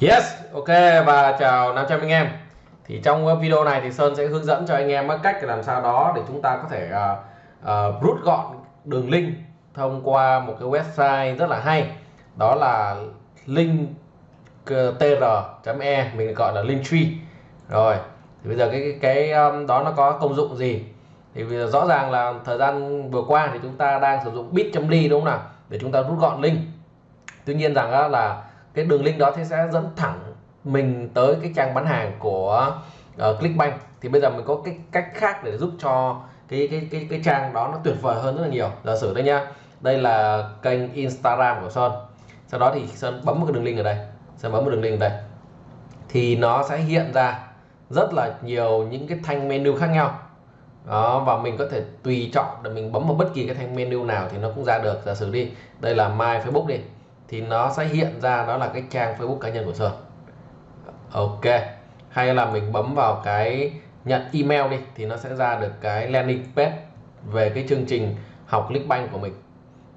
Yes, ok và chào 500 anh em. Thì trong ờ, video này thì Sơn sẽ hướng dẫn cho anh em cách làm sao đó để chúng ta có thể uh, uh, rút gọn đường link thông qua một cái website rất là hay. Đó là link tr.e mình gọi là linktree. Rồi, thì bây giờ cái cái, cái um, đó nó có công dụng gì? Thì bây giờ rõ ràng là thời gian vừa qua thì chúng ta đang sử dụng bit.ly đúng không nào? Để chúng ta rút gọn link. Tuy nhiên rằng là cái đường link đó thì sẽ dẫn thẳng mình tới cái trang bán hàng của uh, Clickbank. Thì bây giờ mình có cái cách khác để giúp cho cái cái cái cái trang đó nó tuyệt vời hơn rất là nhiều. Giả sử đây nhá đây là kênh Instagram của Sơn. Sau đó thì Sơn bấm một cái đường link ở đây Sơn bấm một đường link ở đây. Thì nó sẽ hiện ra rất là nhiều những cái thanh menu khác nhau. Đó và mình có thể tùy chọn để mình bấm vào bất kỳ cái thanh menu nào thì nó cũng ra được. Giả sử đi đây là my Facebook đi thì nó sẽ hiện ra đó là cái trang Facebook cá nhân của Sơn. Ok. Hay là mình bấm vào cái nhận email đi thì nó sẽ ra được cái landing page về cái chương trình học Clickbank của mình.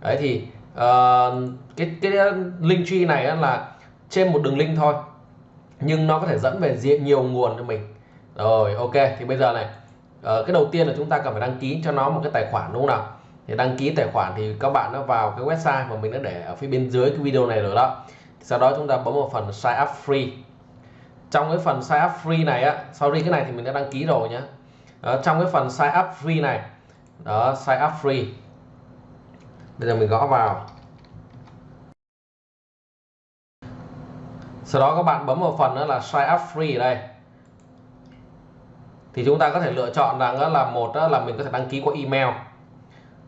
Đấy thì uh, cái cái link tree này là trên một đường link thôi nhưng nó có thể dẫn về nhiều nguồn cho mình. Rồi ok. Thì bây giờ này uh, cái đầu tiên là chúng ta cần phải đăng ký cho nó một cái tài khoản đúng không nào? Thì đăng ký tài khoản thì các bạn nó vào cái website mà mình đã để ở phía bên dưới cái video này rồi đó. Sau đó chúng ta bấm vào phần sign up free. Trong cái phần sign up free này á sorry cái này thì mình đã đăng ký rồi nhé đó, trong cái phần sign up free này đó sign up free. Bây giờ mình gõ vào. Sau đó các bạn bấm vào phần đó là sign up free ở đây. Thì chúng ta có thể lựa chọn rằng đó là một đó là mình có thể đăng ký qua email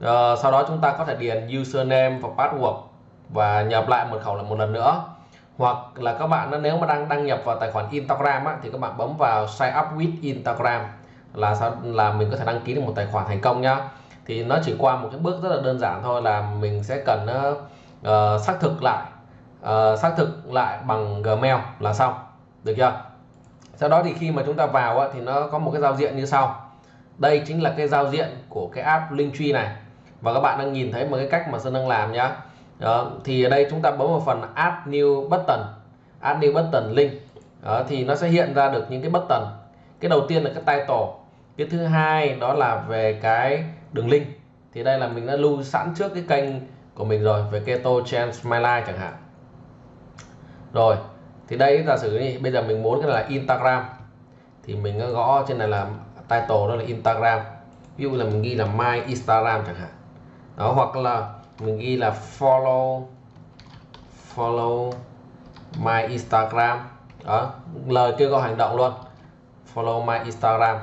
uh, sau đó chúng ta có thể điền username và password và nhập lại mật khẩu là một lần nữa. Hoặc là các bạn nếu mà đang đăng nhập vào tài khoản Instagram á, thì các bạn bấm vào sign up with Instagram là sao là mình có thể đăng ký được một tài khoản thành công nhá. Thì nó chỉ qua một cái bước rất là đơn giản thôi là mình sẽ cần uh, xác thực lại uh, xác thực lại bằng Gmail là xong. Được chưa? Sau đó thì khi mà chúng ta vào á, thì nó có một cái giao diện như sau. Đây chính là cái giao diện của cái app Linktree này và các bạn đang nhìn thấy một cái cách mà Sơn đang làm nhá. Đó, thì ở đây chúng ta bấm vào phần add new button. Add new button link. Đó, thì nó sẽ hiện ra được những cái button. Cái đầu tiên là cái title. Cái thứ hai đó là về cái đường link. Thì đây là mình đã lưu sẵn trước cái kênh của mình rồi về keto change my life chẳng hạn. Rồi thì đây giả sử đi bây giờ mình muốn cái là Instagram. Thì mình gõ trên này là title đó là Instagram. Ví dụ là mình ghi là my Instagram chẳng hạn đó, hoặc là mình ghi là follow follow my Instagram. Đó, lời kêu gọi hành động luôn. Follow my Instagram.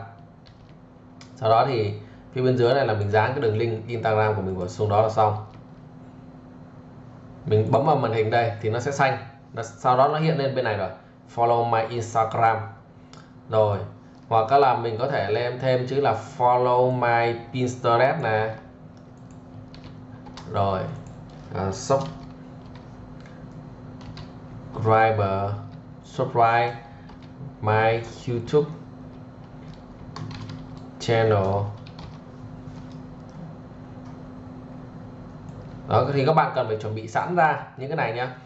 Sau đó thì phía bên dưới này là mình dán cái đường link Instagram của mình vào xuống đó là xong. Mình bấm vào màn hình đây thì nó sẽ xanh. Sau đó nó hiện lên bên này rồi. Follow my Instagram. Rồi, hoặc là mình có thể lên thêm chữ là follow my Pinterest nè rồi. Uh, subscriber subscribe my YouTube channel. Đó thì các bạn cần phải chuẩn bị sẵn ra những cái này nhá.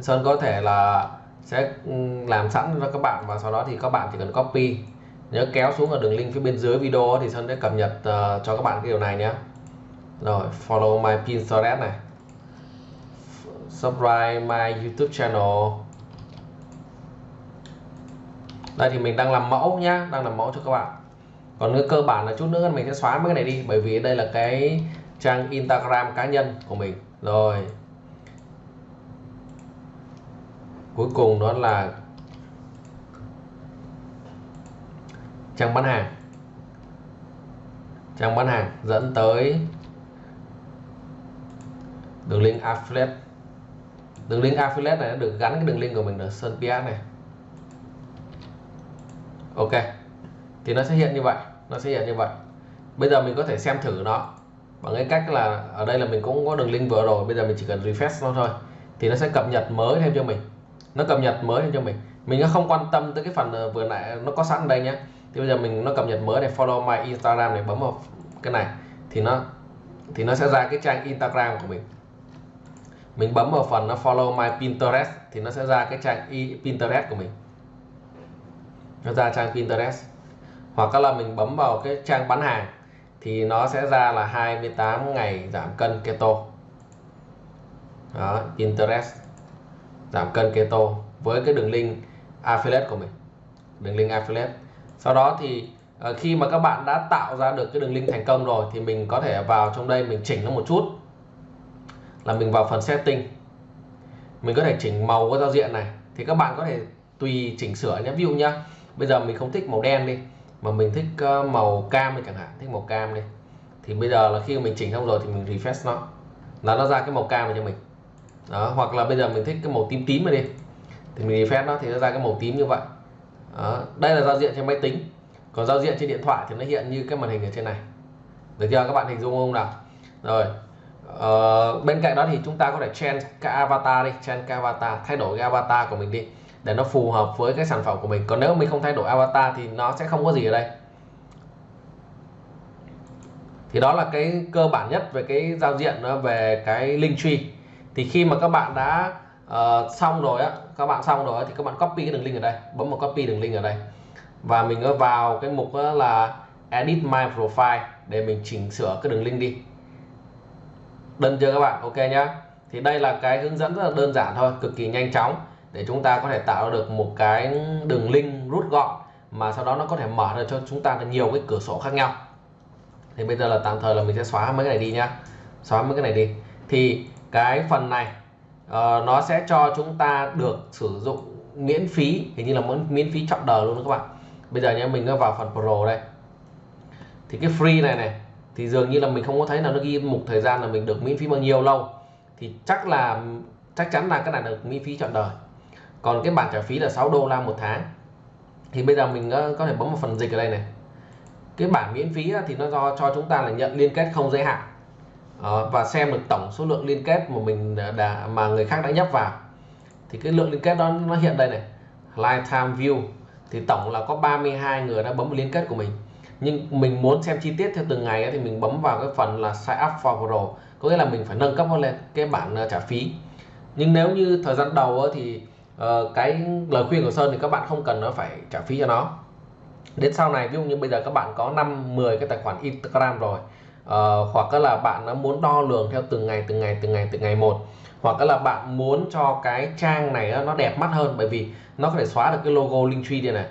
Sơn có thể là sẽ ừ, làm sẵn cho các bạn và sau đó thì các bạn chỉ cần copy nhớ kéo xuống ở đường link phía bên dưới video thì Sơn sẽ cập nhật uh, cho các bạn cái điều này nhé. Rồi follow my Pinterest này. Subscribe my YouTube channel. Đây thì mình đang làm mẫu nhá đang làm mẫu cho các bạn. Còn cái cơ bản là chút nữa mình sẽ xóa mấy cái này đi bởi vì đây là cái trang Instagram cá nhân của mình. Rồi. Cuối cùng đó là trang bán hàng. Trang bán hàng dẫn tới đường link affiliate. Đường link affiliate này được gắn cái đường link của mình ở Sơn PS này. Ok, thì nó sẽ hiện như vậy, nó sẽ hiện như vậy. Bây giờ mình có thể xem thử nó bằng cái cách là ở đây là mình cũng có đường link vừa rồi, bây giờ mình chỉ cần refresh nó thôi, thì nó sẽ cập nhật mới thêm cho mình. Nó cập nhật mới thêm cho mình. Mình không quan tâm tới cái phần ờ, vừa nãy, nó có sẵn đây nhé thì bây giờ mình nó cập nhật mới này, follow my Instagram này bấm vào cái này. Thì nó thì nó sẽ ra cái trang Instagram của mình. Mình bấm vào phần nó follow my Pinterest, thì nó sẽ ra cái trang Pinterest của mình. Nó ra trang Pinterest. Hoặc là mình bấm vào cái trang bán hàng, thì nó sẽ ra là 28 ngày giảm cân keto. Đó, Pinterest. Giảm cân keto với cái đường link affiliate của mình. Đường link affiliate sau đó thì ờ, khi mà các bạn đã tạo ra được cái đường link thành công rồi thì mình có thể vào trong đây mình chỉnh nó một chút. Là mình vào phần setting. Mình có thể chỉnh màu của giao diện này. Thì các bạn có thể tùy chỉnh sửa nhé. Ví dụ nhá, bây giờ mình không thích màu đen đi, mà mình thích ờ, màu cam đi chẳng hạn. Thích màu cam đi. Thì bây giờ là khi mình chỉnh xong rồi thì mình refresh nó. Là nó ra cái màu cam này cho mình. Đó, hoặc là bây giờ mình thích cái màu tím tím này đi. Thì mình refresh nó thì nó ra cái màu tím như vậy đó. đây là giao diện trên máy tính. Còn giao diện trên điện thoại thì nó hiện như cái màn hình ở trên này. Được chưa? Các bạn hình dung không nào? Rồi ờ, bên cạnh đó thì chúng ta có thể change cái avatar đi change cái avatar thay đổi cái avatar của mình đi để nó phù hợp với cái sản phẩm của mình. Còn nếu mình không thay đổi avatar thì nó sẽ không có gì ở đây. Thì đó là cái cơ bản nhất về cái giao diện ờ, về cái link tree. Thì khi mà các bạn đã uh, xong rồi á các bạn xong rồi thì các bạn copy cái đường link ở đây, bấm vào copy đường link ở đây. Và mình vào cái mục là edit my profile để mình chỉnh sửa cái đường link đi. Đơn chưa các bạn, ok nhá. Thì đây là cái hướng dẫn rất là đơn giản thôi, cực kỳ nhanh chóng để chúng ta có thể tạo được một cái đường link rút gọn mà sau đó nó có thể mở ra cho chúng ta được nhiều cái cửa sổ khác nhau. Thì bây giờ là tạm thời là mình sẽ xóa mấy cái này đi nhá. Xóa mấy cái này đi. Thì cái phần này uh, nó sẽ cho chúng ta được sử dụng miễn phí hình như là miễn phí chọn đời luôn đó các bạn. Bây giờ nhé mình vào phần pro đây. Thì cái free này này thì dường như là mình không có thấy là nó ghi mục thời gian là mình được miễn phí bao nhiêu lâu. Thì chắc là chắc chắn là cái này được miễn phí chọn đời. Còn cái bản trả phí là 6 đô la một tháng. Thì bây giờ mình có thể bấm vào phần dịch ở đây này. Cái bản miễn phí thì nó do cho chúng ta là nhận liên kết không giới hạn. Ờ, và xem được tổng số lượng liên kết mà mình đã mà người khác đã nhấp vào. Thì cái lượng liên kết đó nó hiện đây này lifetime view. Thì tổng là có 32 người đã bấm liên kết của mình. Nhưng mình muốn xem chi tiết theo từng ngày thì mình bấm vào cái phần là sign up for pro. Có nghĩa là mình phải nâng cấp lên cái bản ờ, trả phí. Nhưng nếu như thời gian đầu thì uh, cái lời khuyên của Sơn thì các bạn không cần nó phải trả phí cho nó. Đến sau này ví dụ như bây giờ các bạn có 5 10 cái tài khoản Instagram rồi uh, hoặc là bạn nó muốn đo lường theo từng ngày từng ngày từng ngày từng ngày một. Hoặc là bạn muốn cho cái trang này nó đẹp mắt hơn bởi vì nó có thể xóa được cái logo Linktree đây này.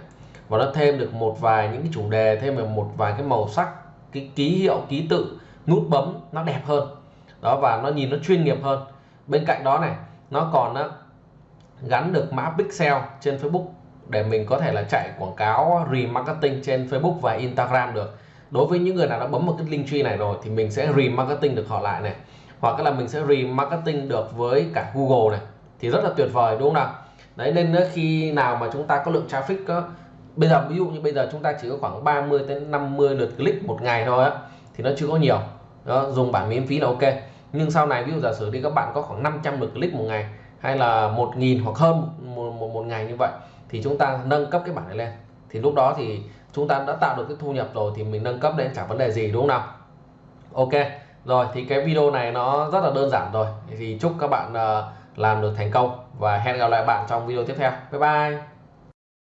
Và nó thêm được một vài những cái chủ đề thêm được một vài cái màu sắc cái ký hiệu ký tự nút bấm nó đẹp hơn. Đó và nó nhìn nó chuyên nghiệp hơn. Bên cạnh đó này nó còn á, gắn được mã pixel trên Facebook để mình có thể là chạy quảng cáo remarketing trên Facebook và Instagram được đối với những người nào đã bấm một cái link tree này rồi thì mình sẽ remarketing được họ lại này. Hoặc là mình sẽ remarketing được với cả Google này. Thì rất là tuyệt vời đúng không nào? Đấy nên ờ, khi nào mà chúng ta có lượng traffic có bây giờ ví dụ như bây giờ chúng ta chỉ có khoảng 30 đến 50 lượt click một ngày thôi á thì nó chưa có nhiều. Đó, dùng bản miễn phí là ok. Nhưng sau này ví dụ giả sử đi các bạn có khoảng 500 lượt click một ngày hay là 1.000 hoặc hơn một, một, một ngày như vậy thì chúng ta nâng cấp cái bản này lên. Thì lúc đó thì chúng ta đã tạo được cái thu nhập rồi thì mình nâng cấp lên chẳng vấn đề gì, đúng không nào? Ok, rồi thì cái video này nó rất là đơn giản rồi. Thì chúc các bạn ờ, làm được thành công và hẹn gặp lại bạn trong video tiếp theo. Bye bye.